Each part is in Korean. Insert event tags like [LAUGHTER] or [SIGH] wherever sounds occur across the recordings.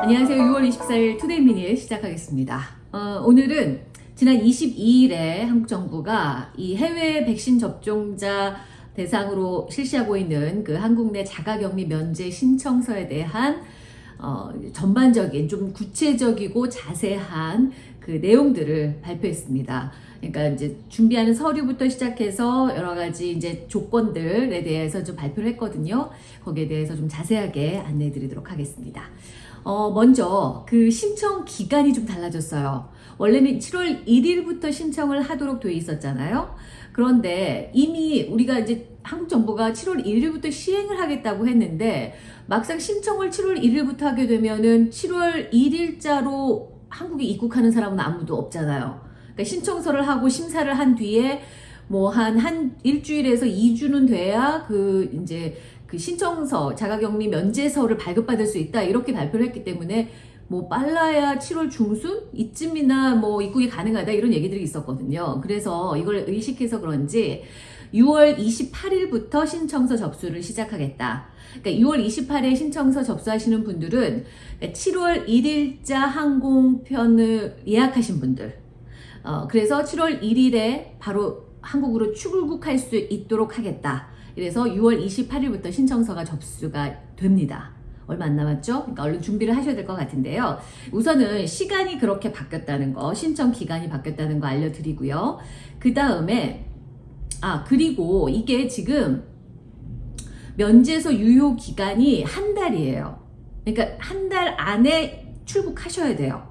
안녕하세요. 6월 24일 투데이 미니 시작하겠습니다. 어, 오늘은 지난 22일에 한국 정부가 이 해외 백신 접종자 대상으로 실시하고 있는 그 한국 내 자가격리 면제 신청서에 대한 어, 전반적인 좀 구체적이고 자세한 그 내용들을 발표했습니다. 그러니까 이제 준비하는 서류부터 시작해서 여러 가지 이제 조건들에 대해서 좀 발표를 했거든요. 거기에 대해서 좀 자세하게 안내해 드리도록 하겠습니다. 어, 먼저 그 신청 기간이 좀 달라졌어요. 원래는 7월 1일부터 신청을 하도록 돼 있었잖아요. 그런데 이미 우리가 이제 한국 정부가 7월 1일부터 시행을 하겠다고 했는데 막상 신청을 7월 1일부터 하게 되면은 7월 1일자로 한국에 입국하는 사람은 아무도 없잖아요. 그러니까 신청서를 하고 심사를 한 뒤에 뭐한한 일주일에서 2주는 돼야 그 이제 그 신청서 자가격리 면제서를 발급받을 수 있다 이렇게 발표를 했기 때문에 뭐 빨라야 7월 중순 이쯤이나 뭐 입국이 가능하다 이런 얘기들이 있었거든요. 그래서 이걸 의식해서 그런지 6월 28일부터 신청서 접수를 시작하겠다. 그러니까 6월 28일 신청서 접수하시는 분들은 7월 1일자 항공편을 예약하신 분들 어, 그래서 7월 1일에 바로 한국으로 출국할 수 있도록 하겠다. 그래서 6월 28일부터 신청서가 접수가 됩니다. 얼마 안 남았죠? 그러니까 얼른 준비를 하셔야 될 것 같은데요. 우선은 시간이 그렇게 바뀌었다는 거, 신청 기간이 바뀌었다는 거 알려드리고요. 그 다음에 아 그리고 이게 지금 면제소 유효 기간이 한 달이에요. 그러니까 한 달 안에 출국하셔야 돼요.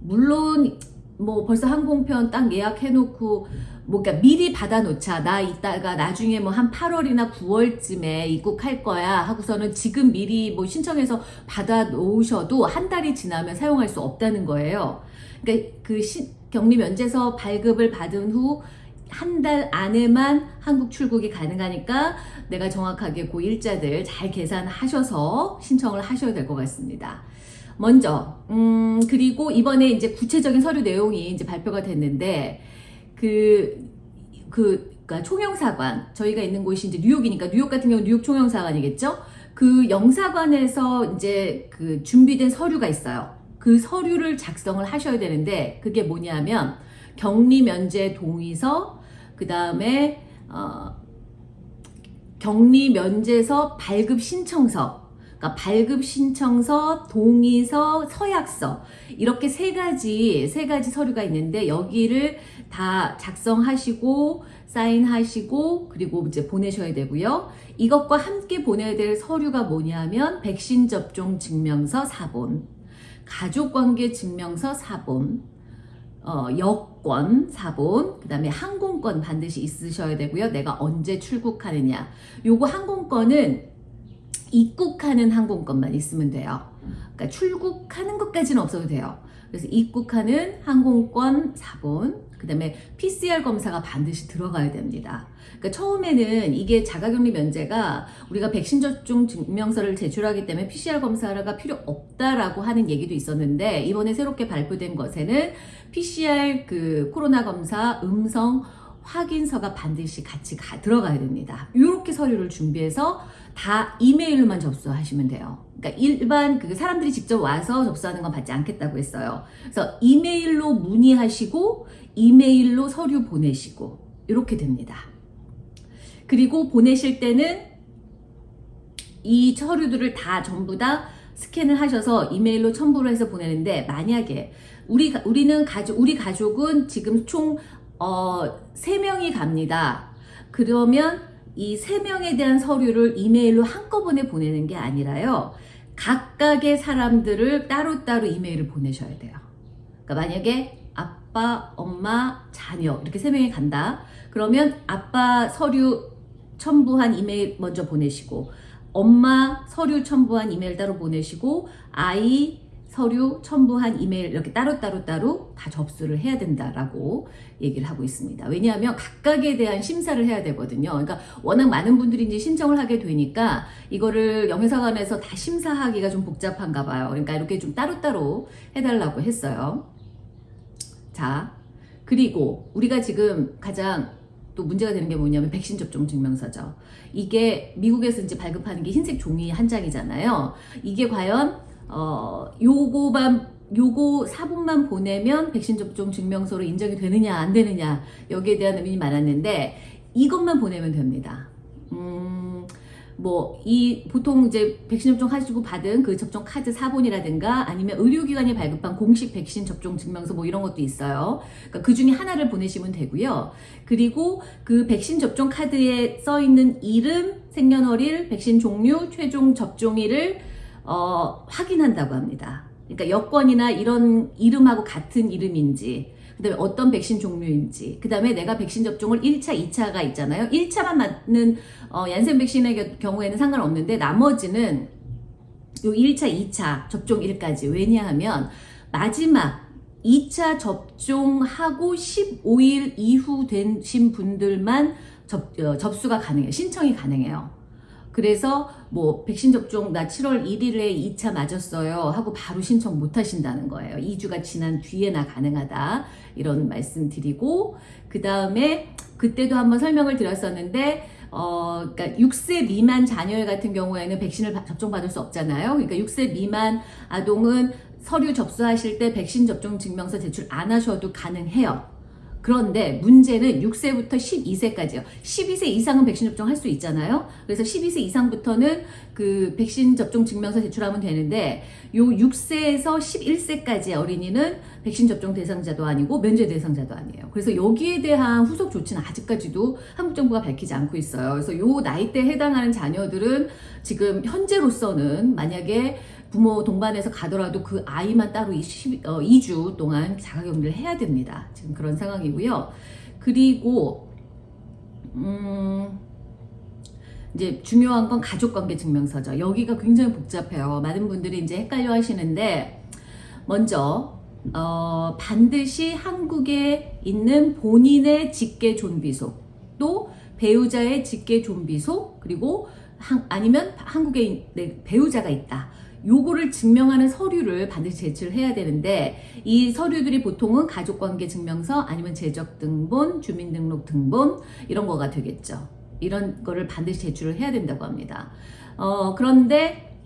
물론 뭐 벌써 항공편 딱 예약해놓고 뭐 그러니까 미리 받아놓자 나 이따가 나중에 뭐 한 8월이나 9월쯤에 입국할 거야 하고서는 지금 미리 뭐 신청해서 받아놓으셔도 한 달이 지나면 사용할 수 없다는 거예요. 그러니까 그 시, 격리 면제서 발급을 받은 후 한 달 안에만 한국 출국이 가능하니까 내가 정확하게 그 일자들 잘 계산하셔서 신청을 하셔야 될 것 같습니다. 먼저 음 그리고 이번에 이제 구체적인 서류 내용이 이제 발표가 됐는데 그, 그, 그니까 총영사관, 저희가 있는 곳이 이제 뉴욕이니까 뉴욕 같은 경우 뉴욕 총영사관이겠죠? 그 영사관에서 이제 그 준비된 서류가 있어요. 그 서류를 작성을 하셔야 되는데 그게 뭐냐면 격리 면제 동의서, 그 다음에 어, 격리 면제서 발급 신청서, 그러니까 발급 신청서, 동의서, 서약서 이렇게 세 가지 세 가지 서류가 있는데 여기를 다 작성하시고 사인하시고 그리고 이제 보내셔야 되고요. 이것과 함께 보내야 될 서류가 뭐냐면 백신 접종 증명서 4본, 가족관계 증명서 4본, 어, 여권 4본, 그 다음에 항공권 반드시 있으셔야 되고요. 내가 언제 출국하느냐. 요거 항공권은 입국하는 항공권만 있으면 돼요. 그러니까 출국하는 것까지는 없어도 돼요. 그래서 입국하는 항공권 4본, 그 다음에 PCR 검사가 반드시 들어가야 됩니다. 그러니까 처음에는 이게 자가격리 면제가 우리가 백신 접종 증명서를 제출하기 때문에 PCR 검사가 필요 없다라고 하는 얘기도 있었는데 이번에 새롭게 발표된 것에는 PCR 그 코로나 검사 음성 확인서가 반드시 같이 가, 들어가야 됩니다. 이렇게 서류를 준비해서 다 이메일로만 접수하시면 돼요. 그러니까 일반 그 사람들이 직접 와서 접수하는 건 받지 않겠다고 했어요. 그래서 이메일로 문의하시고 이메일로 서류 보내시고 이렇게 됩니다. 그리고 보내실 때는 이 서류들을 다 전부 다 스캔을 하셔서 이메일로 첨부를 해서 보내는데 만약에 우리 우리는 가족 우리 가족은 지금 총 어, 3명이 갑니다. 그러면 이 3명에 대한 서류를 이메일로 한꺼번에 보내는 게 아니라요. 각각의 사람들을 따로따로 이메일을 보내셔야 돼요. 그러니까 만약에 아빠, 엄마, 자녀 이렇게 세 명이 간다. 그러면 아빠 서류 첨부한 이메일 먼저 보내시고 엄마 서류 첨부한 이메일 따로 보내시고 아이 서류 첨부한 이메일 이렇게 따로따로 따로 다 접수를 해야 된다라고 얘기를 하고 있습니다. 왜냐하면 각각에 대한 심사를 해야 되거든요. 그러니까 워낙 많은 분들이 이제 신청을 하게 되니까 이거를 영해사관에서 다 심사하기가 좀 복잡한가 봐요. 그러니까 이렇게 좀 따로따로 해달라고 했어요. 자, 그리고 우리가 지금 가장 또 문제가 되는 게 뭐냐면 백신 접종 증명서죠. 이게 미국에서 이제 발급하는 게 흰색 종이 한 장이잖아요. 이게 과연 어 요거만 요거 사본만 보내면 백신 접종 증명서로 인정이 되느냐 안 되느냐 여기에 대한 의문이 많았는데 이것만 보내면 됩니다. 음, 뭐, 이, 보통 이제 백신 접종 하시고 받은 그 접종 카드 사본이라든가 아니면 의료기관이 발급한 공식 백신 접종 증명서 뭐 이런 것도 있어요. 그러니까 그 중에 하나를 보내시면 되고요. 그리고 그 백신 접종 카드에 써 있는 이름, 생년월일, 백신 종류, 최종 접종일을 어, 확인한다고 합니다. 그러니까 여권이나 이런 이름하고 같은 이름인지, 그 다음에 어떤 백신 종류인지, 그 다음에 내가 백신 접종을 1차, 2차가 있잖아요. 1차만 맞는 어, 얀센 백신의 겨- 경우에는 상관없는데 나머지는 요 1차, 2차 접종일까지. 왜냐하면 마지막 2차 접종하고 15일 이후 되신 분들만 접, 어, 접수가 가능해요. 신청이 가능해요. 그래서 뭐 백신 접종 나 7월 1일에 2차 맞았어요 하고 바로 신청 못 하신다는 거예요. 2주가 지난 뒤에나 가능하다. 이런 말씀 드리고 그 다음에 그때도 한번 설명을 드렸었는데 어, 그러니까 6세 미만 자녀 같은 경우에는 백신을 바- 접종받을 수 없잖아요. 그러니까 6세 미만 아동은 서류 접수하실 때 백신 접종 증명서 제출 안 하셔도 가능해요. 그런데 문제는 6세부터 12세까지요. 12세 이상은 백신 접종할 수 있잖아요. 그래서 12세 이상부터는 그 백신 접종 증명서 제출하면 되는데 요 6세에서 11세까지의 어린이는 백신 접종 대상자도 아니고 면제 대상자도 아니에요. 그래서 여기에 대한 후속 조치는 아직까지도 한국 정부가 밝히지 않고 있어요. 그래서 요 나이대에 해당하는 자녀들은 지금 현재로서는 만약에 부모 동반해서 가더라도 그 아이만 따로 20, 어, 2주 동안 자가격리를 해야 됩니다. 지금 그런 상황이고요. 그리고 음, 이제 중요한 건 가족관계 증명서죠. 여기가 굉장히 복잡해요. 많은 분들이 이제 헷갈려 하시는데 먼저 어, 반드시 한국에 있는 본인의 직계 존비소 또 배우자의 직계 존비소 그리고 한- 아니면 한국에 있- 네, 배우자가 있다. 요거를 증명하는 서류를 반드시 제출을 해야 되는데 이 서류들이 보통은 가족관계 증명서 아니면 재적 등본, 주민등록 등본 이런 거가 되겠죠. 이런 거를 반드시 제출을 해야 된다고 합니다. 어, 그런데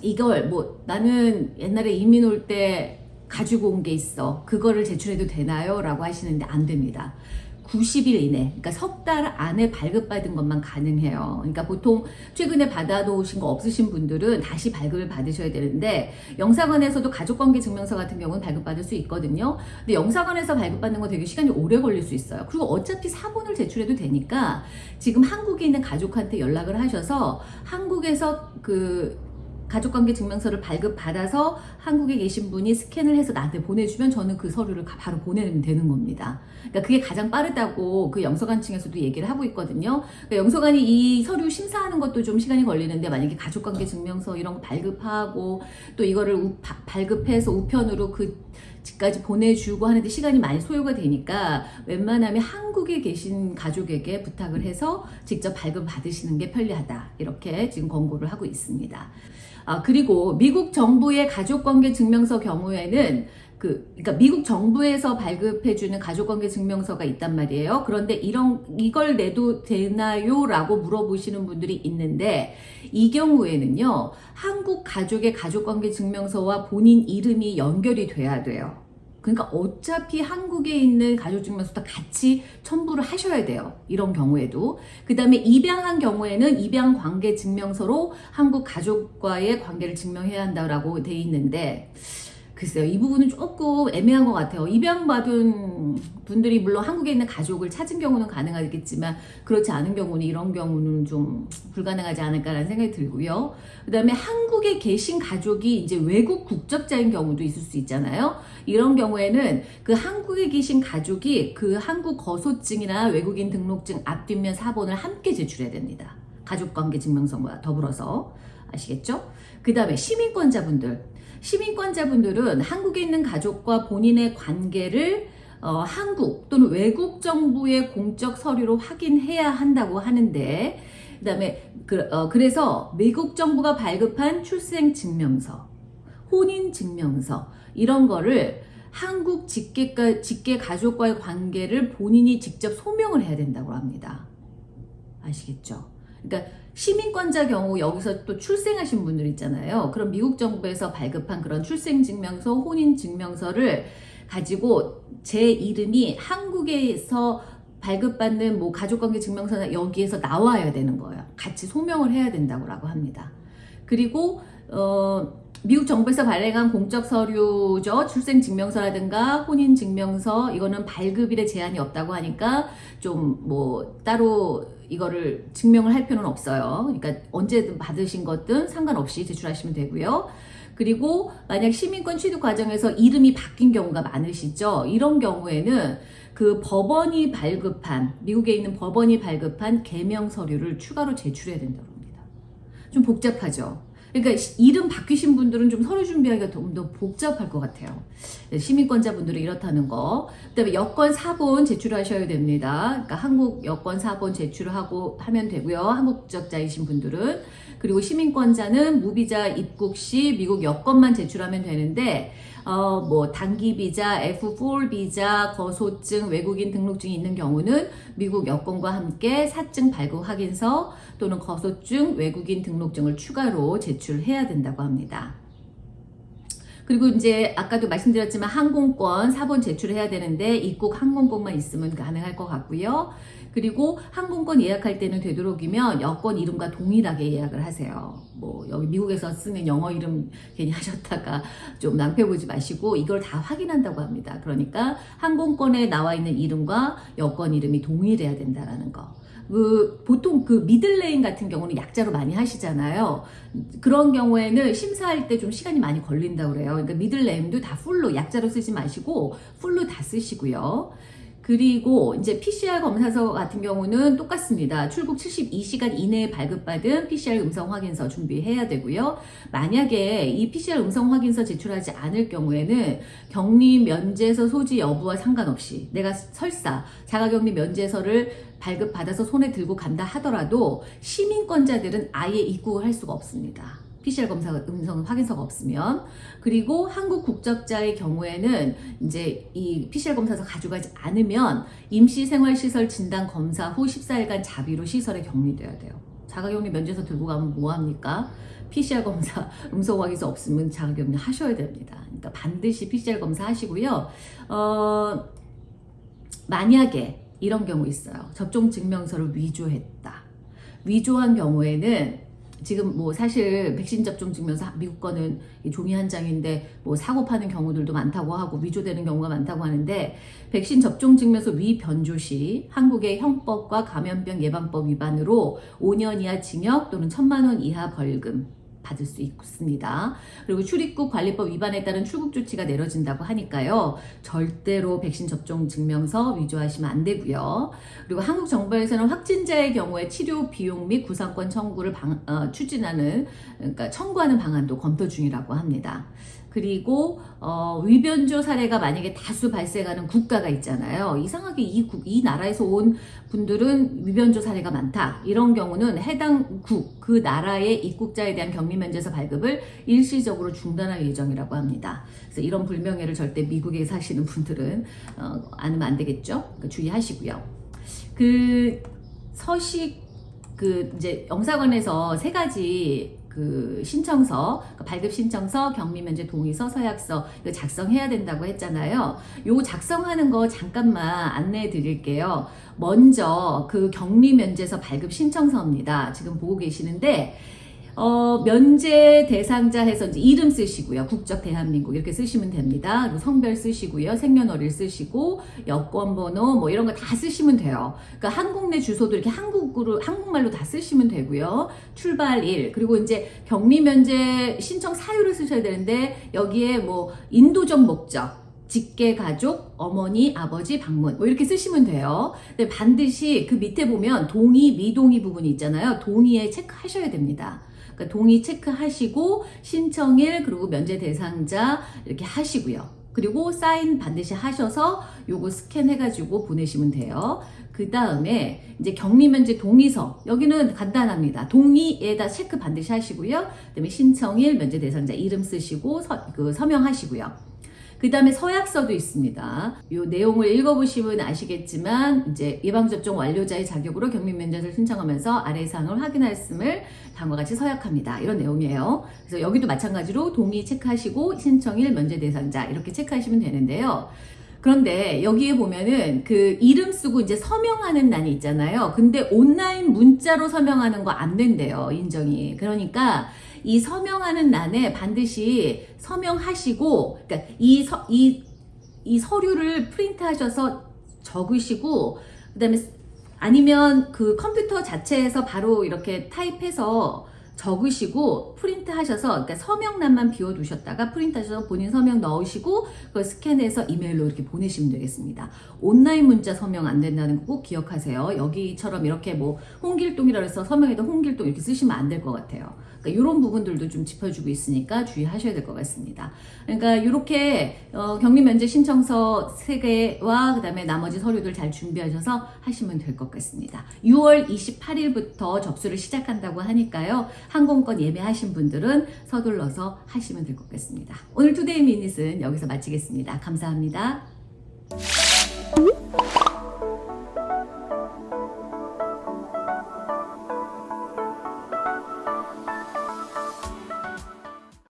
이걸 뭐 나는 옛날에 이민 올 때 가지고 온 게 있어. 그거를 제출해도 되나요? 라고 하시는데 안 됩니다. 90일 이내, 그러니까 석 달 안에 발급받은 것만 가능해요. 그러니까 보통 최근에 받아놓으신 거 없으신 분들은 다시 발급을 받으셔야 되는데 영사관에서도 가족관계 증명서 같은 경우는 발급받을 수 있거든요. 근데 영사관에서 발급받는 거 되게 시간이 오래 걸릴 수 있어요. 그리고 어차피 사본을 제출해도 되니까 지금 한국에 있는 가족한테 연락을 하셔서 한국에서 그 가족관계 증명서를 발급받아서 한국에 계신 분이 스캔을 해서 나한테 보내주면 저는 그 서류를 가- 바로 보내면 되는 겁니다. 그러니까 그게 가장 빠르다고 그 영서관 층에서도 얘기를 하고 있거든요. 그러니까 영서관이 이 서류 심사하는 것도 좀 시간이 걸리는데 만약에 가족관계 증명서 이런 거 발급하고 또 이거를 우- 바- 발급해서 우편으로 그 집까지 보내주고 하는데 시간이 많이 소요가 되니까 웬만하면 한국에 계신 가족에게 부탁을 해서 직접 발급 받으시는 게 편리하다 이렇게 지금 권고를 하고 있습니다. 아, 그리고 미국 정부의 가족관계 증명서 경우에는 그, 그러니까 미국 정부에서 발급해주는 가족관계 증명서가 있단 말이에요. 그런데 이런, 이걸 내도 되나요? 라고 물어보시는 분들이 있는데, 이 경우에는요, 한국 가족의 가족관계 증명서와 본인 이름이 연결이 돼야 돼요. 그러니까 어차피 한국에 있는 가족증명서 도 같이 첨부를 하셔야 돼요. 이런 경우에도. 그 다음에 입양한 경우에는 입양 관계 증명서로 한국 가족과의 관계를 증명해야 한다라고 돼 있는데, 글쎄요, 이 부분은 조금 애매한 것 같아요. 입양받은 분들이 물론 한국에 있는 가족을 찾은 경우는 가능하겠지만, 그렇지 않은 경우는 이런 경우는 좀 불가능하지 않을까라는 생각이 들고요. 그 다음에 한국에 계신 가족이 이제 외국 국적자인 경우도 있을 수 있잖아요. 이런 경우에는 그 한국에 계신 가족이 그 한국 거소증이나 외국인 등록증 앞뒷면 사본을 함께 제출해야 됩니다. 가족관계 증명서와 더불어서 아시겠죠? 그 다음에 시민권자분들 시민권자분들은 한국에 있는 가족과 본인의 관계를 어, 한국 또는 외국 정부의 공적 서류로 확인해야 한다고 하는데 그 다음에 그, 어, 그래서 미국 정부가 발급한 출생 증명서 혼인 증명서 이런 거를 한국 직계가, 직계 가족과의 관계를 본인이 직접 소명을 해야 된다고 합니다. 아시겠죠? 그러니까 시민권자 경우 여기서 또 출생하신 분들 있잖아요. 그럼 미국 정부에서 발급한 그런 출생증명서, 혼인증명서를 가지고 제 이름이 한국에서 발급받는 뭐 가족관계 증명서나 여기에서 나와야 되는 거예요. 같이 소명을 해야 된다고 합니다. 그리고 어, 미국 정부에서 발행한 공적 서류죠. 출생증명서라든가 혼인증명서 이거는 발급일에 제한이 없다고 하니까 좀 뭐 따로 이거를 증명을 할 필요는 없어요. 그러니까 언제든 받으신 것든 상관없이 제출하시면 되고요. 그리고 만약 시민권 취득 과정에서 이름이 바뀐 경우가 많으시죠. 이런 경우에는 그 법원이 발급한 미국에 있는 법원이 발급한 개명 서류를 추가로 제출해야 된다고 합니다. 좀 복잡하죠. 그러니까 이름 바뀌신 분들은 좀 서류 준비하기가 좀 더 복잡할 것 같아요. 네, 시민권자분들은 이렇다는 거. 그 다음에 여권 사본 제출하셔야 됩니다. 그러니까 한국 여권 사본 제출하고 하면 되고요. 한국 국적자이신 분들은 그리고 시민권자는 무비자 입국 시 미국 여권만 제출하면 되는데 어, 뭐 단기 비자, F4 비자, 거소증, 외국인 등록증이 있는 경우는 미국 여권과 함께 사증 발급 확인서 또는 거소증, 외국인 등록증을 추가로 제출해야 된다고 합니다. 그리고 이제 아까도 말씀드렸지만 항공권 사본 제출해야 되는데 입국 항공권만 있으면 가능할 것 같고요. 그리고 항공권 예약할 때는 되도록이면 여권 이름과 동일하게 예약을 하세요. 뭐 여기 미국에서 쓰는 영어 이름 괜히 [LAUGHS] 하셨다가 좀 낭패 보지 마시고 이걸 다 확인한다고 합니다. 그러니까 항공권에 나와 있는 이름과 여권 이름이 동일해야 된다라는 거. 그 보통 그 middle name 같은 경우는 약자로 많이 하시잖아요. 그런 경우에는 심사할 때 좀 시간이 많이 걸린다고 그래요. 그러니까 미들네임도 다 풀로 약자로 쓰지 마시고 풀로 다 쓰시고요. 그리고 이제 PCR 검사서 같은 경우는 똑같습니다. 출국 72시간 이내에 발급받은 PCR 음성 확인서 준비해야 되고요. 만약에 이 PCR 음성 확인서 제출하지 않을 경우에는 격리 면제서 소지 여부와 상관없이 내가 설사 자가격리 면제서를 발급받아서 손에 들고 간다 하더라도 시민권자들은 아예 입국을 할 수가 없습니다. PCR 검사 음성 확인서가 없으면 그리고 한국 국적자의 경우에는 이제 이 PCR 검사서 가져가지 않으면 임시생활시설 진단 검사 후 14일간 자비로 시설에 격리돼야 돼요. 자가격리 면제서 들고 가면 뭐합니까? PCR 검사 [LAUGHS] 음성 확인서 없으면 자가격리 하셔야 됩니다. 그러니까 반드시 PCR 검사 하시고요. 어, 만약에 이런 경우 있어요. 접종 증명서를 위조했다. 위조한 경우에는 지금 뭐 사실 백신 접종 증명서 미국 거는 종이 한 장인데 뭐 사고 파는 경우들도 많다고 하고 위조되는 경우가 많다고 하는데 백신 접종 증명서 위변조 시 한국의 형법과 감염병 예방법 위반으로 5년 이하 징역 또는 1천만 원 이하 벌금 받을 수 있습니다. 그리고 출입국 관리법 위반에 따른 출국 조치가 내려진다고 하니까요. 절대로 백신 접종 증명서 위조하시면 안 되고요. 그리고 한국 정부에서는 확진자의 경우에 치료 비용 및 구상권 청구를 방, 어, 추진하는 그러니까 청구하는 방안도 검토 중이라고 합니다. 그리고 어, 위변조 사례가 만약에 다수 발생하는 국가가 있잖아요. 이상하게 이, 국, 이 나라에서 온 분들은 위변조 사례가 많다. 이런 경우는 해당 국, 그 나라의 입국자에 대한 격리 면제서 발급을 일시적으로 중단할 예정이라고 합니다. 그래서 이런 불명예를 절대 미국에 사시는 분들은 어, 안으면 안 되겠죠. 그러니까 주의하시고요. 그 서식 그 이제 영사관에서 세 가지 그 신청서, 그러니까 발급 신청서, 격리 면제 동의서, 서약서 이거 작성해야 된다고 했잖아요. 요 작성하는 거 잠깐만 안내해 드릴게요. 먼저 그 격리 면제서 발급 신청서입니다. 지금 보고 계시는데 어, 면제 대상자 해서 이름 쓰시고요. 국적 대한민국 이렇게 쓰시면 됩니다. 그리고 성별 쓰시고요. 생년월일 쓰시고 여권 번호 뭐 이런 거 다 쓰시면 돼요. 그러니까 한국 내 주소도 이렇게 한국으로 한국말로 다 쓰시면 되고요. 출발일 그리고 이제 격리 면제 신청 사유를 쓰셔야 되는데 여기에 뭐 인도적 목적 직계 가족, 어머니, 아버지, 방문 뭐 이렇게 쓰시면 돼요. 근데 반드시 그 밑에 보면 동의, 미동의 부분이 있잖아요. 동의에 체크하셔야 됩니다. 그러니까 동의 체크하시고 신청일 그리고 면제 대상자 이렇게 하시고요. 그리고 사인 반드시 하셔서 요거 스캔해가지고 보내시면 돼요. 그 다음에 이제 격리면제 동의서 여기는 간단합니다. 동의에다 체크 반드시 하시고요. 그 다음에 신청일 면제 대상자 이름 쓰시고 서, 그 서명하시고요. 그 다음에 서약서도 있습니다. 이 내용을 읽어보시면 아시겠지만 이제 예방접종 완료자의 자격으로 격리 면접을 신청하면서 아래 사항을 확인하였음을 다음과 같이 서약합니다. 이런 내용이에요. 그래서 여기도 마찬가지로 동의 체크하시고 신청일 면제 대상자 이렇게 체크하시면 되는데요. 그런데 여기에 보면은 그 이름 쓰고 이제 서명하는 난이 있잖아요. 근데 온라인 문자로 서명하는 거 안 된대요. 인정이. 그러니까 이 서명하는 난에 반드시 서명하시고, 그러니까 이, 서, 이, 이 서류를 프린트 하셔서 적으시고, 그 다음에 아니면 그 컴퓨터 자체에서 바로 이렇게 type해서 적으시고 프린트 하셔서 그러니까 서명란만 비워두셨다가 프린트 하셔서 본인 서명 넣으시고 그걸 스캔해서 이메일로 이렇게 보내시면 되겠습니다. 온라인 문자 서명 안 된다는 거 꼭 기억하세요. 여기처럼 이렇게 뭐 홍길동이라 해서 서명에다 홍길동 이렇게 쓰시면 안 될 것 같아요. 그러니까 이런 부분들도 좀 짚어주고 있으니까 주의하셔야 될 것 같습니다. 그러니까 이렇게 어, 격리 면제 신청서 3개와 그 다음에 나머지 서류들 잘 준비하셔서 하시면 될 것 같습니다. 6월 28일부터 접수를 시작한다고 하니까요. 항공권 예매하신 분들은 서둘러서 하시면 될 것 같습니다. 오늘 Today Minute은 여기서 마치겠습니다. 감사합니다.